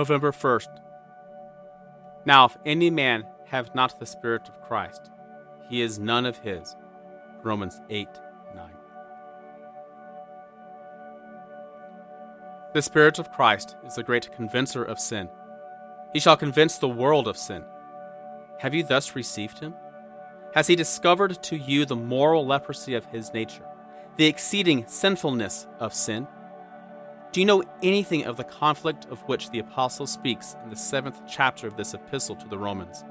November 1st. Now, if any man have not the Spirit of Christ, he is none of his. Romans 8 9. The Spirit of Christ is the great convincer of sin. He shall convince the world of sin. Have you thus received him? Has he discovered to you the moral leprosy of his nature, the exceeding sinfulness of sin? Do you know anything of the conflict of which the Apostle speaks in the seventh chapter of this epistle to the Romans?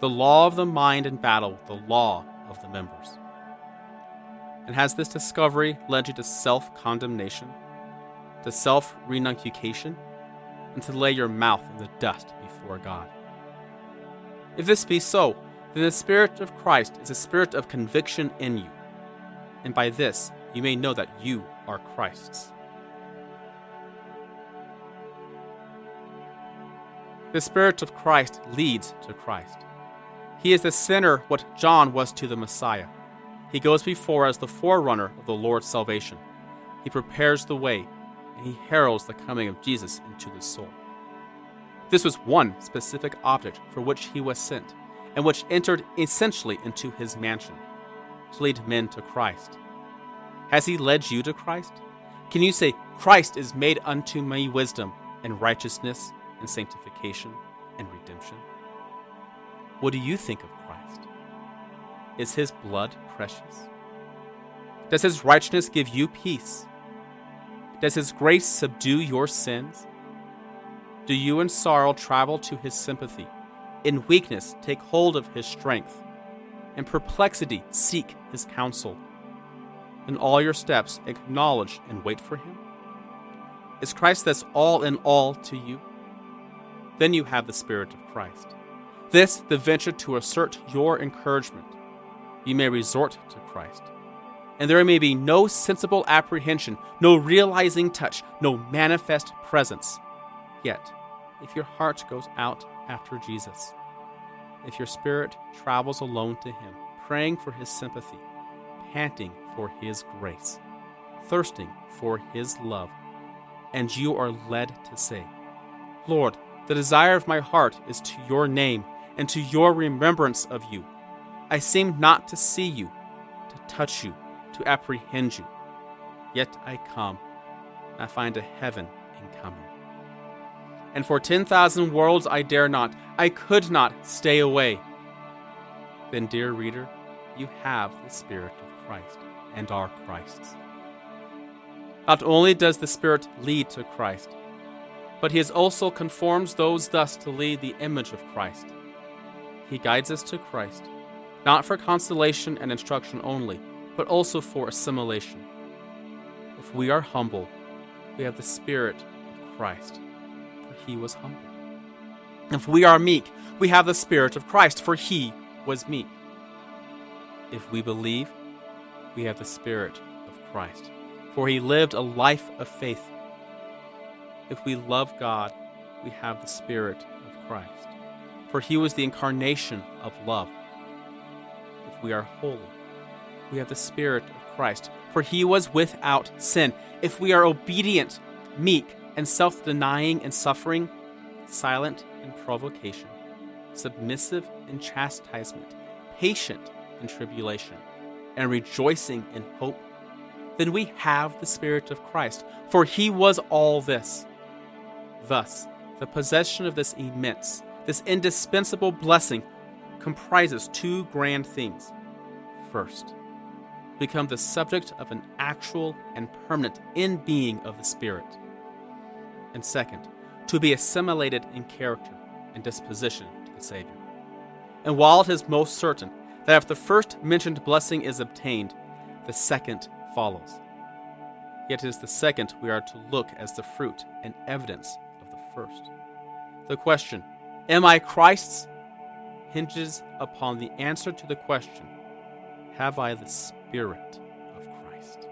The law of the mind in battle with the law of the members. And has this discovery led you to self condemnation, to self renunciation, and to lay your mouth in the dust before God? If this be so, then the Spirit of Christ is a spirit of conviction in you, and by this you may know that you are Christ's. The Spirit of Christ leads to Christ. He is the sinner what John was to the Messiah. He goes before as the forerunner of the Lord's salvation. He prepares the way, and he heralds the coming of Jesus into the soul. This was one specific object for which he was sent, and which entered essentially into his mansion to lead men to Christ. Has he led you to Christ? Can you say, Christ is made unto me wisdom and righteousness and sanctification and redemption? What do you think of Christ? Is his blood precious? Does his righteousness give you peace? Does his grace subdue your sins? Do you in sorrow travel to his sympathy? In weakness take hold of his strength? In perplexity seek his counsel? In all your steps acknowledge and wait for him? Is Christ thus all in all to you? Then you have the Spirit of Christ. This, the venture to assert your encouragement. You may resort to Christ. And there may be no sensible apprehension, no realizing touch, no manifest presence. Yet, if your heart goes out after Jesus, if your spirit travels alone to Him, praying for His sympathy, panting for His grace, thirsting for His love, and you are led to say, Lord, the desire of my heart is to your name and to your remembrance of you. I seem not to see you, to touch you, to apprehend you. Yet I come, and I find a heaven in coming. And for 10,000 worlds I dare not, I could not stay away. Then, dear reader, you have the Spirit of Christ and are Christ's. Not only does the Spirit lead to Christ, but he also conforms those thus to lead the image of Christ. He guides us to Christ, not for consolation and instruction only, but also for assimilation. If we are humble, we have the Spirit of Christ, for he was humble. If we are meek, we have the Spirit of Christ, for he was meek. If we believe, we have the Spirit of Christ, for he lived a life of faith if we love God, we have the Spirit of Christ. For he was the incarnation of love. If we are holy, we have the Spirit of Christ. For he was without sin. If we are obedient, meek, and self denying and suffering, silent in provocation, submissive in chastisement, patient in tribulation, and rejoicing in hope, then we have the Spirit of Christ. For he was all this Thus, the possession of this immense, this indispensable blessing comprises two grand things. First, become the subject of an actual and permanent in being of the Spirit. And second, to be assimilated in character and disposition to the Savior. And while it is most certain that if the first mentioned blessing is obtained, the second follows. Yet it is the second we are to look as the fruit and evidence first. The question, Am I Christ's? hinges upon the answer to the question, Have I the Spirit of Christ?